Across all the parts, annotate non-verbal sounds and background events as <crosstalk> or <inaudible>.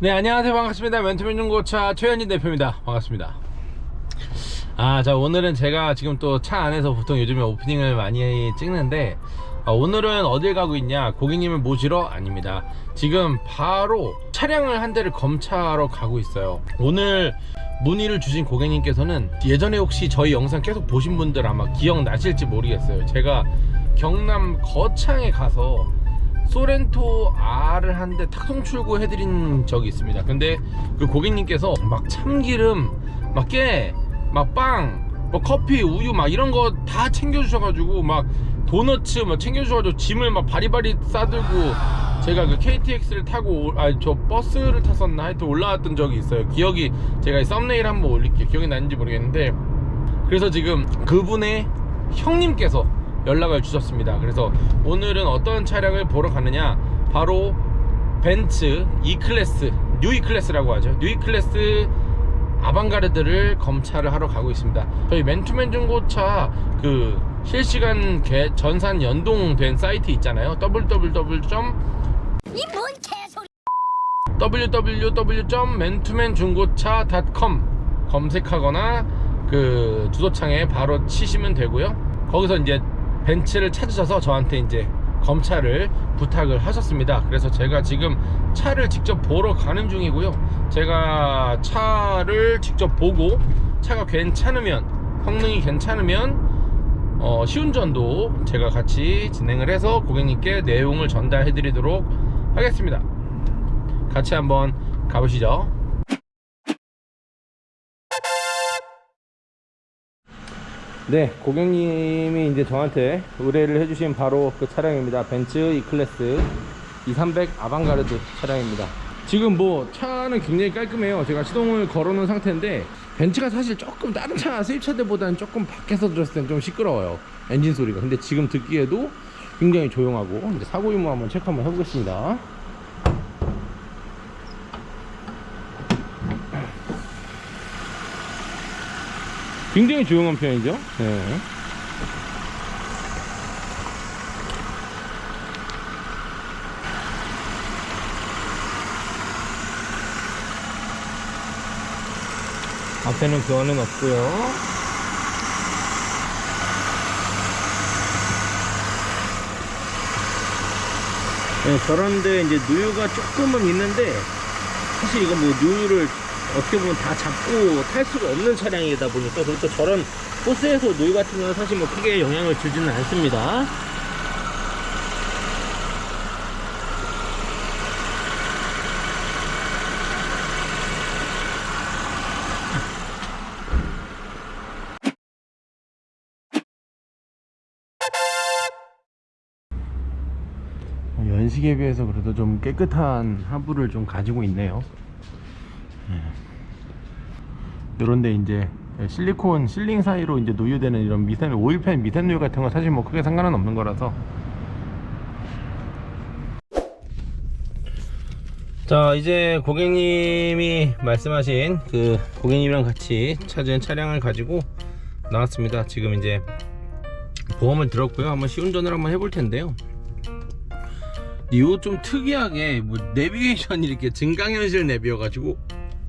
네 안녕하세요. 반갑습니다. 멘토맨 중고차 최현진 대표입니다. 반갑습니다. 아자 오늘은 제가 지금 또 차 안에서 보통 요즘에 오프닝을 많이 찍는데 아, 오늘은 어딜 가고 있냐? 고객님을 모시러 아닙니다. 지금 바로 차량을 한 대를 검차하러 가고 있어요. 오늘 문의를 주신 고객님께서는 예전에 혹시 저희 영상 계속 보신 분들 아마 기억나실지 모르겠어요. 제가 경남 거창에 가서 소렌토 R을 한 대 탁송 출고해드린 적이 있습니다. 근데 그 고객님께서 막 참기름 막 깨 막빵뭐 커피 우유 막 이런 거 다 챙겨주셔가지고 막 도너츠 막 챙겨주셔가지고 짐을 막 바리바리 싸들고 제가 그 KTX를 타고 아저 버스를 탔었나 하여튼 올라왔던 적이 있어요. 기억이 제가 이 썸네일 한번 올릴게요. 기억이 나는지 모르겠는데. 그래서 지금 그분의 형님께서 연락을 주셨습니다. 그래서 오늘은 어떤 차량을 보러 가느냐? 바로 벤츠 E클래스 뉴 E클래스라고 하죠. 뉴 E클래스 아방가르드를 검차를 하러 가고 있습니다. 저희 맨투맨 중고차 그 실시간 개, 전산 연동된 사이트 있잖아요. www. 이뭔 개소리. www.맨투맨중고차.com 검색하거나 그 주소창에 바로 치시면 되고요. 거기서 이제 벤츠를 찾으셔서 저한테 이제 검차를 부탁을 하셨습니다. 그래서 제가 지금 차를 직접 보러 가는 중이고요. 제가 차를 직접 보고 차가 괜찮으면 성능이 괜찮으면 어, 시운전도 제가 같이 진행을 해서 고객님께 내용을 전달해 드리도록 하겠습니다. 같이 한번 가보시죠. 네 고객님이 이제 저한테 의뢰를 해주신 바로 그 차량입니다. 벤츠 E클래스 2300 아방가르드 차량입니다 지금 뭐 차는 굉장히 깔끔해요. 제가 시동을 걸어 놓은 상태인데 벤츠가 사실 조금 다른 차 수입차들보다는 조금 밖에서 들었을 땐좀 시끄러워요. 엔진 소리가. 근데 지금 듣기에도 굉장히 조용하고. 이제 사고 유무 한번 체크 한번 해보겠습니다. 굉장히 조용한 편이죠? 네. 앞에는 교환은 없고요. 네, 저런데 이제 누유가 조금은 있는데 사실 이거 뭐 누유를 어떻게 보면 다 잡고 탈 수가 없는 차량이다 보니까 그리고 또 저런 호스에서 누유 같은 경우는 사실 뭐 크게 영향을 주지는 않습니다 연식에 비해서 그래도 좀 깨끗한 하부를 좀 가지고 있네요. 요런데 이제 실리콘 실링 사이로 이제 노유되는 이런 미세노 오일팬 미세노유 같은 거 사실 뭐 크게 상관은 없는 거라서. 자 이제 고객님이 말씀하신 그 고객님이랑 같이 찾은 차량을 가지고 나왔습니다. 지금 이제 보험을 들었고요. 한번 시운전을 한번 해볼 텐데요 이거 좀 특이하게 뭐 내비게이션이 이렇게 증강현실 내비여 가지고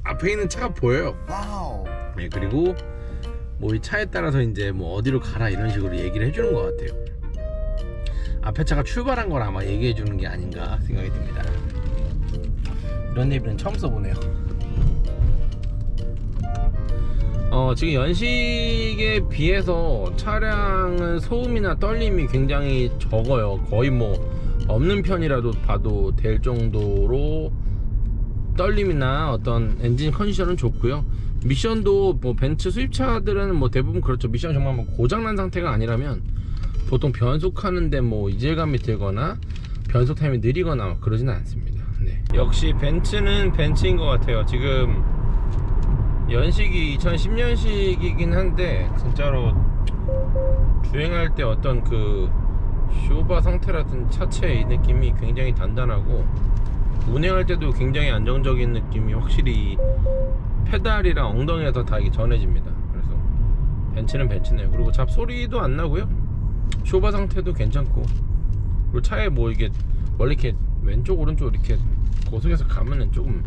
앞에 있는 차가 보여요. 네, 그리고 뭐 이 차에 따라서 이제 뭐 어디로 가라 이런 식으로 얘기를 해주는 것 같아요. 앞에 차가 출발한 걸 아마 얘기해 주는 게 아닌가 생각이 듭니다. 이런 내비는 처음 써보네요. 어, 지금 연식에 비해서 차량은 소음이나 떨림이 굉장히 적어요. 거의 뭐 없는 편이라도 봐도 될 정도로 떨림이나 어떤 엔진 컨디션은 좋고요. 미션도 뭐 벤츠 수입차들은 뭐 대부분 그렇죠. 미션 정말 뭐 고장난 상태가 아니라면 보통 변속하는데 뭐 이질감이 들거나 변속 타임이 느리거나 그러지는 않습니다. 네. 역시 벤츠는 벤츠인 것 같아요. 지금 연식이 2010년식이긴 한데 진짜로 주행할 때 어떤 그 쇼바 상태라든 차체의 느낌이 굉장히 단단하고 운행할 때도 굉장히 안정적인 느낌이 확실히 페달이랑 엉덩이에서 다 이게 전해집니다. 그래서 벤츠는 벤츠네요. 그리고 잡소리도 안 나고요. 쇼바 상태도 괜찮고 그리고 차에 뭐 이게 원래 이렇게 왼쪽 오른쪽 이렇게 고속에서 가면은 조금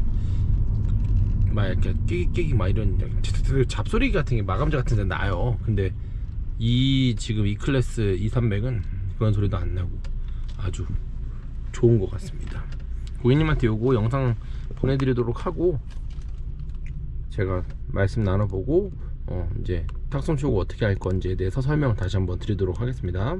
막 이렇게 끼기 끼기 막 이런 잡소리 같은 게 마감재 같은 데 나요. 근데 이 지금 이 클래스 2300은 그런 소리도 안 나고 아주 좋은 것 같습니다. 고객님한테 요거 영상 보내드리도록 하고 제가 말씀 나눠보고 어 이제 탁송 출고 어떻게 할 건지에 대해서 설명 다시 한번 드리도록 하겠습니다.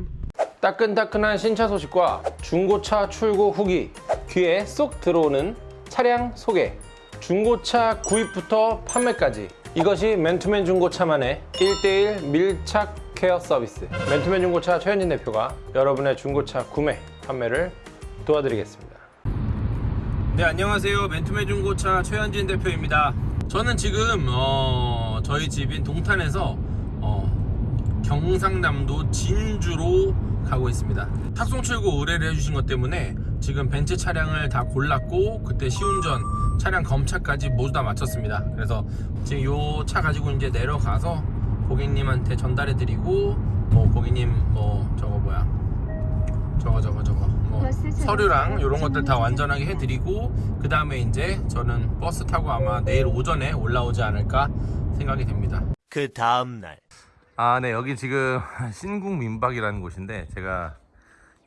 따끈따끈한 신차 소식과 중고차 출고 후기 귀에 쏙 들어오는 차량 소개 중고차 구입부터 판매까지 이것이 맨투맨 중고차만의 1대1 밀착 케어 서비스. 맨투맨 중고차 최현진 대표가 여러분의 중고차 구매 판매를 도와드리겠습니다. 네 안녕하세요. 맨투맨 중고차 최현진 대표입니다. 저는 지금 어, 저희 집인 동탄에서 어, 경상남도 진주로 가고 있습니다. 탁송 출고 의뢰를 해주신 것 때문에 지금 벤츠 차량을 다 골랐고 그때 시운전 차량 검차까지 모두 다 마쳤습니다. 그래서 지금 요차 가지고 이제 내려가서 고객님한테 전달해 드리고 뭐 고객님 뭐 저거 뭐야? 저거 저거 저거. 뭐 서류랑 이런 것들 다 완전하게 해드리고 그 다음에 이제 저는 버스 타고 아마 내일 오전에 올라오지 않을까 생각이 됩니다. 그 다음날. 아, 네. 여기 지금 <laughs> 신궁 민박이라는 곳인데 제가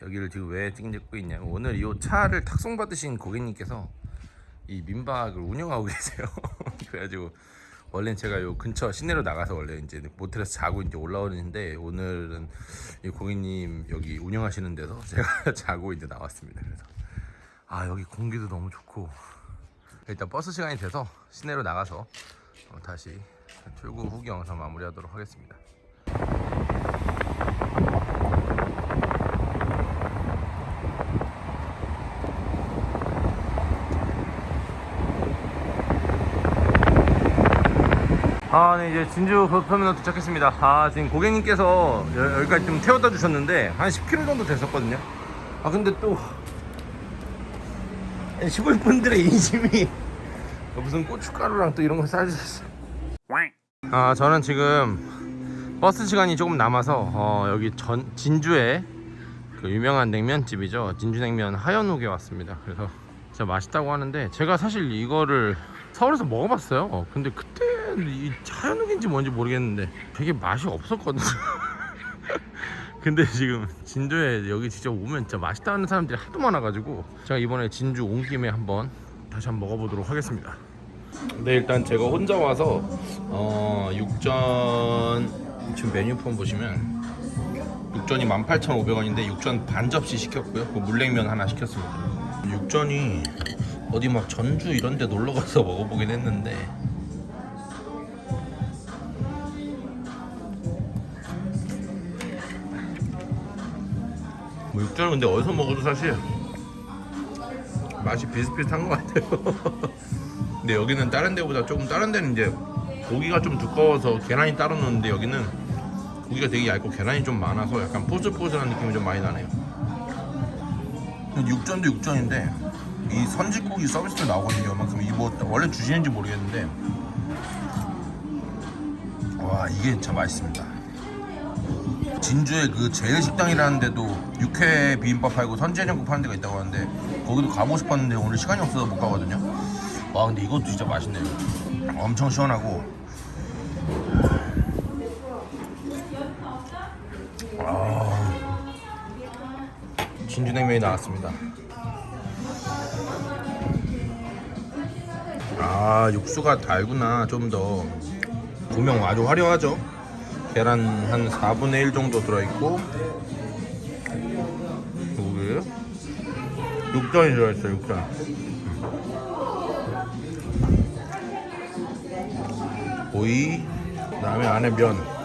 여기를 지금 왜 찍고 있냐면 오늘 이 차를 탁송 받으신 고객님께서 이 민박을 운영하고 <laughs> 계세요. 그래가지고 원래는 제가 요 근처 시내로 나가서 원래 이제 모텔에서 자고 이제 올라오는데 오늘은 이 고객님 여기 운영하시는 데서 <laughs> 제가 자고 이제 나왔습니다. 그래서 아 여기 공기도 너무 좋고 일단 버스 시간이 돼서 시내로 나가서 어, 다시 출구 후기 영상 마무리하도록 하겠습니다. 아, 네, 이제 진주 버터미널 도착했습니다. 아, 지금 고객님께서 여- 여기까지 좀 태워다 주셨는데, 한 10km 정도 됐었거든요. 아, 근데 또, 시골분들의 인심이 무슨 고춧가루랑 또 이런 걸 싸주셨어요. 아, 저는 지금 버스 시간이 조금 남아서, 어, 여기 전, 진주에 그 유명한 냉면집이죠. 진주냉면 하연옥에 왔습니다. 그래서 진짜 맛있다고 하는데 제가 사실 이거를 서울에서 먹어봤어요. 어, 근데 그때 이 하연옥인지 뭔지 모르겠는데 되게 맛이 없었거든요. <laughs> 근데 지금 진주에 여기 직접 오면 진짜 맛있다는 사람들이 하도 많아가지고 제가 이번에 진주 온 김에 한번 다시 한번 먹어보도록 하겠습니다. 네 일단 제가 혼자 와서 어, 육전 지금 메뉴판 보시면 육전이 18,500원인데 육전 반 접시 시켰고요. 그 물냉면 하나 시켰습니다. 육전이 어디 막 전주 이런 데 놀러 가서 먹어보긴 했는데 뭐 육전은 근데 어디서 먹어도 사실 맛이 비슷비슷한 것 같아요. <laughs> 근데 여기는 다른 데보다 조금 다른 데는 이제 고기가 좀 두꺼워서 계란이 따로 넣는데 여기는 고기가 되게 얇고 계란이 좀 많아서 약간 포슬포슬한 느낌이 좀 많이 나네요. 육전도 육전인데 이 선지국이 서비스로 나오거든요. 만큼 이뭐 원래 주시는지 모르겠는데 와 이게 진짜 맛있습니다. 진주에 그 제일식당이라는 데도 육회 비빔밥 팔고 선지해장국 파는 데가 있다고 하는데 거기도 가보고 싶었는데 오늘 시간이 없어서 못 가거든요. 와 근데 이것도 진짜 맛있네요. 엄청 시원하고 진주냉면이 나왔습니다. 아 육수가 달구나 좀 더 고명 아주 화려하죠. 계란 한 4분의 1 정도 들어있고 여기 육전이 들어있어요 육전. 오이 그 다음에 안에 면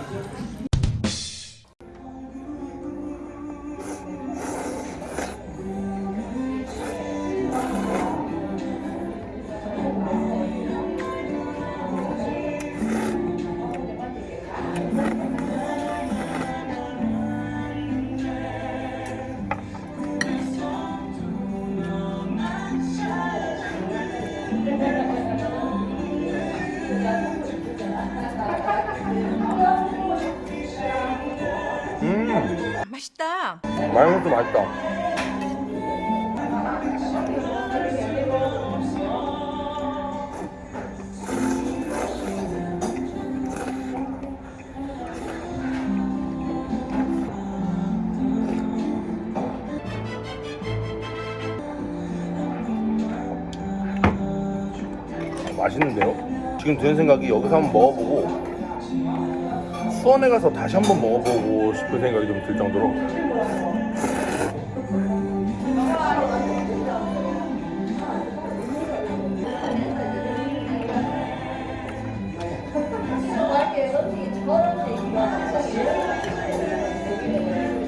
음. 맛있다. 마요네즈 맛있다. 맛있는데요? 지금 드는 생각이 여기서 한번 먹어보고 수원에 가서 다시 한번 먹어보고 싶은 생각이 좀 들 정도로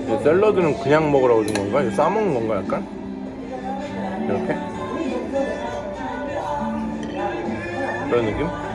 이 샐러드는 그냥 먹으라고 준 건가? 이거 싸먹는 건가 약간? 이렇게? 그런 느낌?